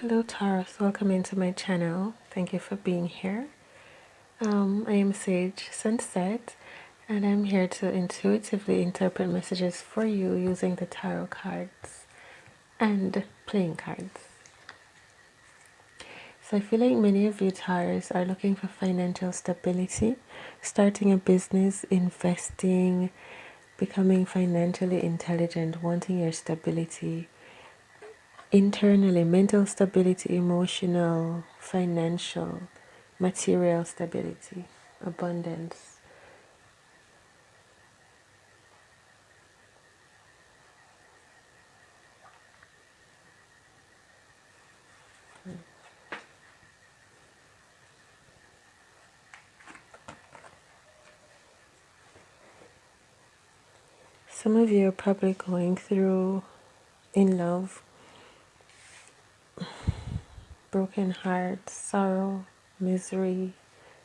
Hello Taurus, welcome into my channel. Thank you for being here. Um, I am Sage Sunset and I'm here to intuitively interpret messages for you using the tarot cards and playing cards. So I feel like many of you Taurus are looking for financial stability, starting a business, investing, becoming financially intelligent, wanting your stability internally, mental stability, emotional, financial, material stability, abundance. Some of you are probably going through in love, broken heart, sorrow, misery,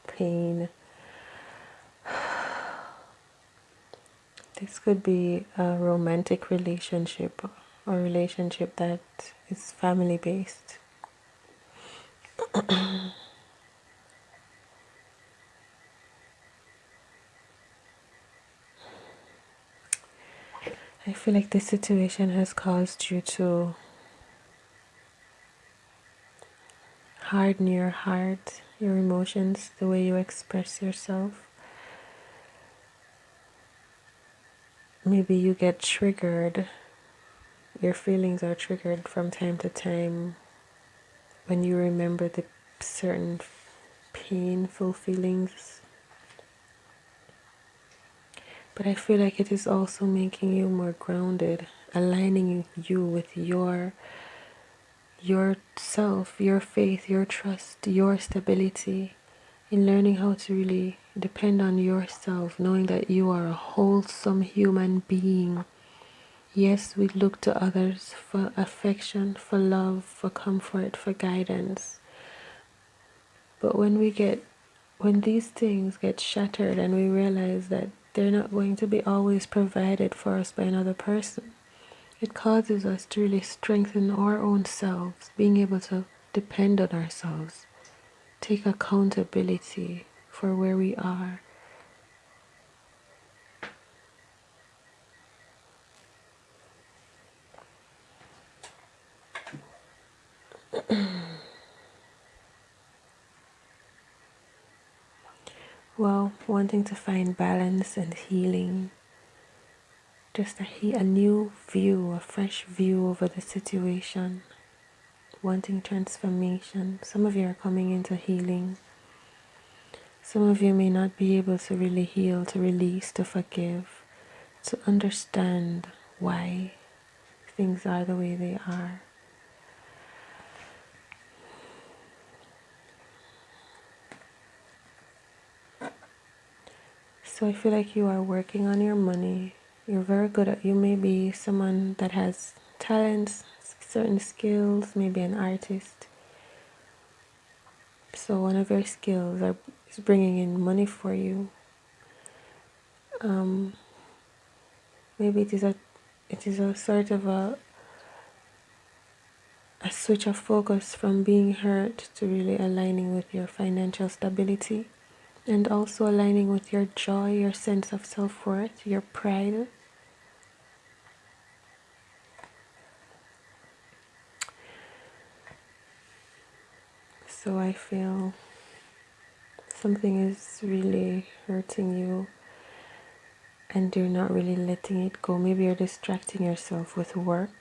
pain. This could be a romantic relationship or relationship that is family based. I feel like this situation has caused you to harden your heart, your emotions, the way you express yourself. Maybe you get triggered, your feelings are triggered from time to time when you remember the certain painful feelings but I feel like it is also making you more grounded, aligning you with your yourself, your faith, your trust, your stability in learning how to really depend on yourself, knowing that you are a wholesome human being. Yes, we look to others for affection, for love, for comfort, for guidance. But when we get when these things get shattered and we realize that they're not going to be always provided for us by another person. It causes us to really strengthen our own selves, being able to depend on ourselves, take accountability for where we are. well, wanting to find balance and healing, just a, a new view, a fresh view over the situation, wanting transformation. Some of you are coming into healing. Some of you may not be able to really heal, to release, to forgive, to understand why things are the way they are. So I feel like you are working on your money. You're very good at you may be someone that has talents, certain skills, maybe an artist. So one of your skills are, is bringing in money for you. Um, maybe it is a it is a sort of a a switch of focus from being hurt to really aligning with your financial stability and also aligning with your joy, your sense of self worth, your pride. So I feel something is really hurting you and you're not really letting it go. Maybe you're distracting yourself with work.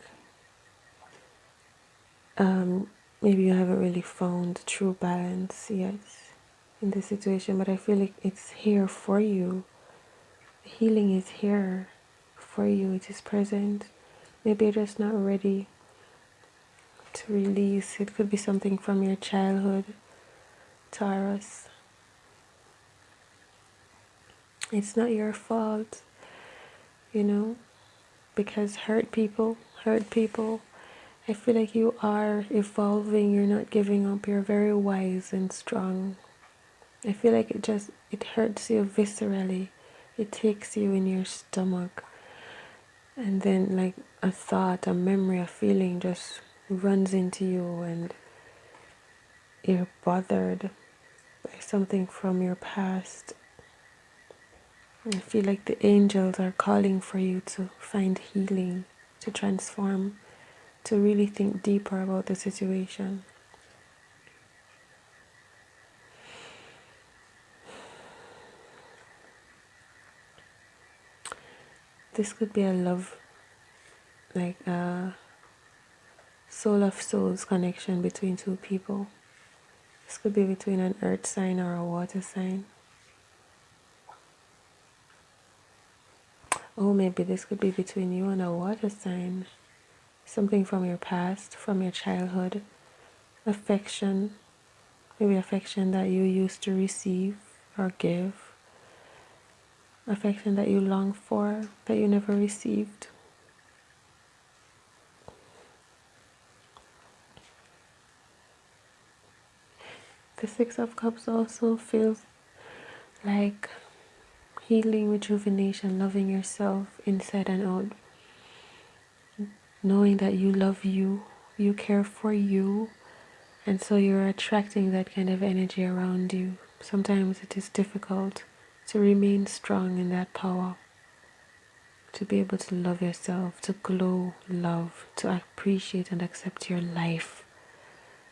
Um, maybe you haven't really found true balance yet in this situation, but I feel like it's here for you. healing is here for you, it is present. Maybe you're just not ready to release. It could be something from your childhood, Taurus. It's not your fault, you know, because hurt people, hurt people. I feel like you are evolving, you're not giving up, you're very wise and strong. I feel like it just it hurts you viscerally. It takes you in your stomach. and then like a thought, a memory, a feeling just runs into you and you're bothered by something from your past. I feel like the angels are calling for you to find healing, to transform, to really think deeper about the situation. This could be a love, like a soul of souls connection between two people. This could be between an earth sign or a water sign. Oh, maybe this could be between you and a water sign. Something from your past, from your childhood. Affection. Maybe affection that you used to receive or give. Affection that you long for, that you never received. The Six of Cups also feels like healing, rejuvenation, loving yourself inside and out. Knowing that you love you, you care for you, and so you're attracting that kind of energy around you. Sometimes it is difficult to remain strong in that power, to be able to love yourself, to glow love, to appreciate and accept your life,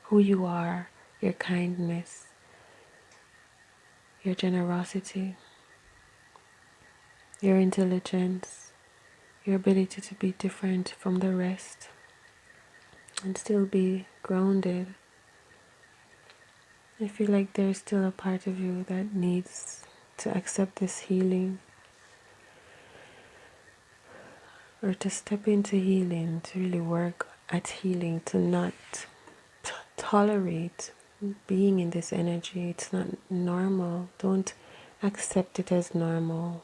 who you are your kindness, your generosity, your intelligence, your ability to be different from the rest and still be grounded. I feel like there's still a part of you that needs to accept this healing or to step into healing, to really work at healing, to not tolerate being in this energy. It's not normal. Don't accept it as normal.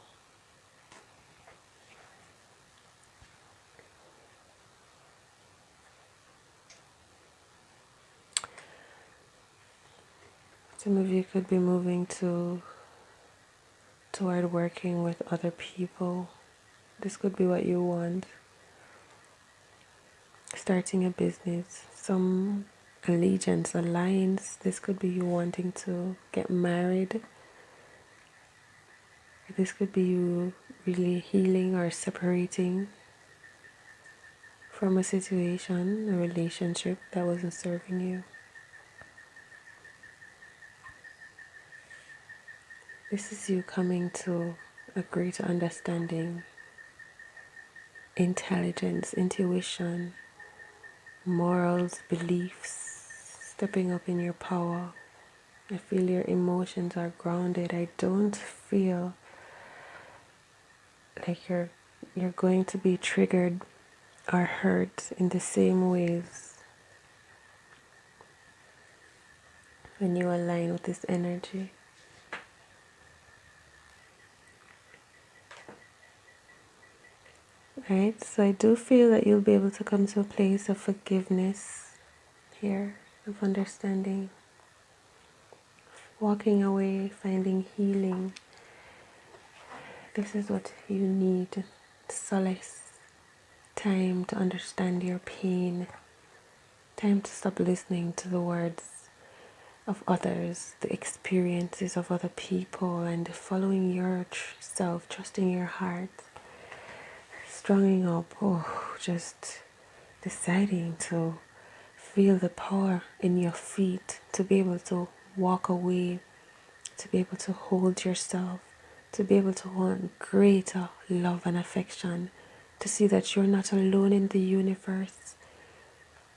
Some of you could be moving to toward working with other people. This could be what you want. Starting a business. Some allegiance, alliance. This could be you wanting to get married. This could be you really healing or separating from a situation, a relationship that wasn't serving you. This is you coming to a greater understanding, intelligence, intuition, morals, beliefs, stepping up in your power. I feel your emotions are grounded. I don't feel like you're you're going to be triggered or hurt in the same ways when you align with this energy. Right, so I do feel that you'll be able to come to a place of forgiveness here of understanding, walking away, finding healing. This is what you need. Solace, time to understand your pain, time to stop listening to the words of others, the experiences of other people, and following yourself, trusting your heart, stronging up, oh, just deciding to feel the power in your feet to be able to walk away, to be able to hold yourself, to be able to want greater love and affection, to see that you're not alone in the universe.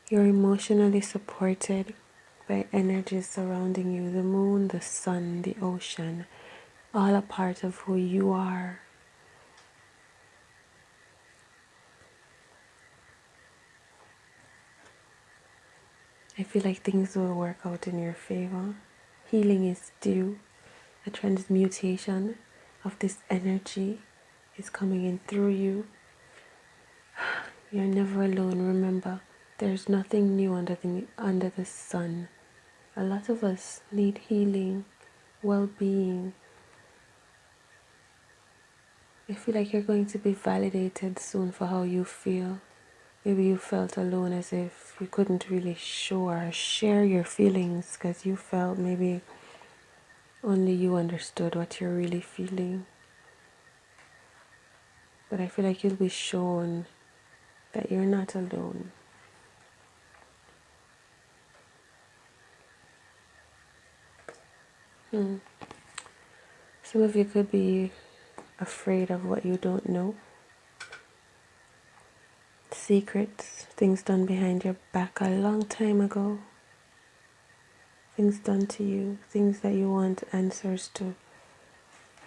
You're emotionally supported by energies surrounding you the moon, the sun, the ocean, all a part of who you are. I feel like things will work out in your favor. Healing is due. A transmutation of this energy is coming in through you. You're never alone. Remember, there's nothing new under the under the sun. A lot of us need healing, well-being. I feel like you're going to be validated soon for how you feel. Maybe you felt alone as if you couldn't really show or share your feelings because you felt maybe only you understood what you're really feeling. But I feel like you'll be shown that you're not alone. Hmm. Some of you could be afraid of what you don't know. Secrets, things done behind your back a long time ago. Things done to you, things that you want answers to.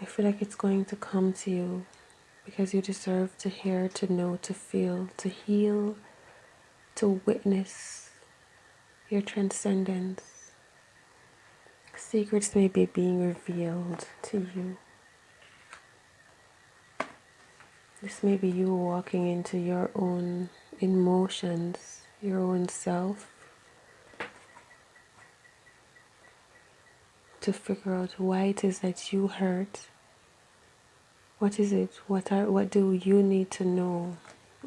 I feel like it's going to come to you because you deserve to hear, to know, to feel, to heal, to witness your transcendence. Secrets may be being revealed to you. This may be you walking into your own emotions, your own self, to figure out why it is that you hurt. What is it? What are what do you need to know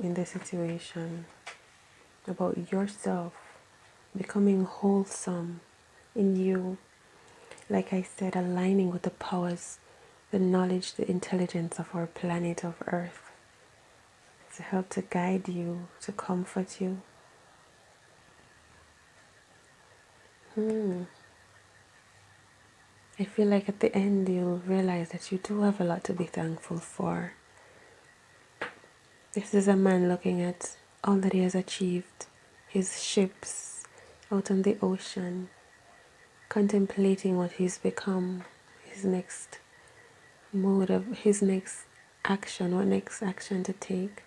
in the situation about yourself becoming wholesome in you? Like I said, aligning with the powers, the knowledge, the intelligence of our planet of Earth to help to guide you, to comfort you. Hmm. I feel like at the end you'll realize that you do have a lot to be thankful for. This is a man looking at all that he has achieved, his ships out on the ocean, contemplating what he's become, his next mode of his next action, or next action to take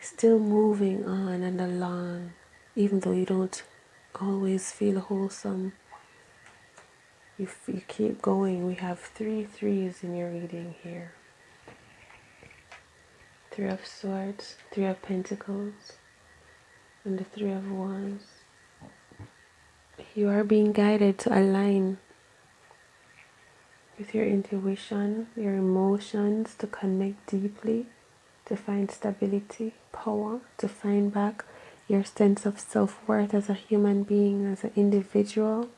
still moving on and along, even though you don't always feel wholesome. You, you keep going. We have three threes in your reading here Three of Swords, Three of Pentacles, and the Three of Wands. You are being guided to align with your intuition, your emotions, to connect deeply to find stability, power, to find back your sense of self worth as a human being, as an individual.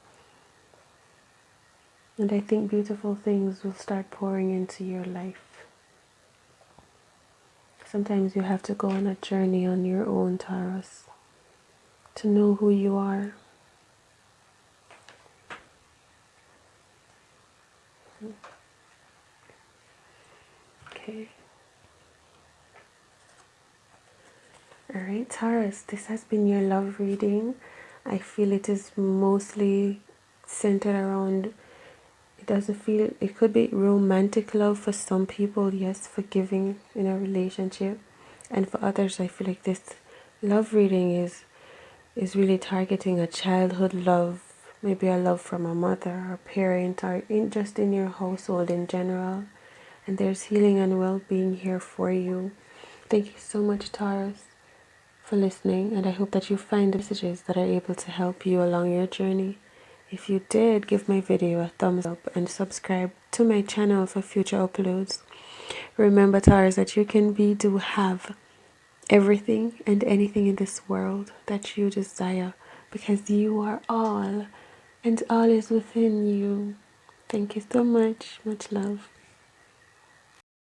And I think beautiful things will start pouring into your life. Sometimes you have to go on a journey on your own, Taurus, to know who you are. Okay. Alright, Taurus, this has been your love reading. I feel it is mostly centered around, it doesn't feel, it could be romantic love for some people, yes, forgiving in a relationship. And for others, I feel like this love reading is is really targeting a childhood love, maybe a love from a mother or parent, or in, just in your household in general. And there's healing and well being here for you. Thank you so much, Taurus for listening, and I hope that you find the messages that are able to help you along your journey. If you did, give my video a thumbs up and subscribe to my channel for future uploads. Remember, Taurus, that you can be, do, have everything and anything in this world that you desire because you are all and all is within you. Thank you so much. Much love.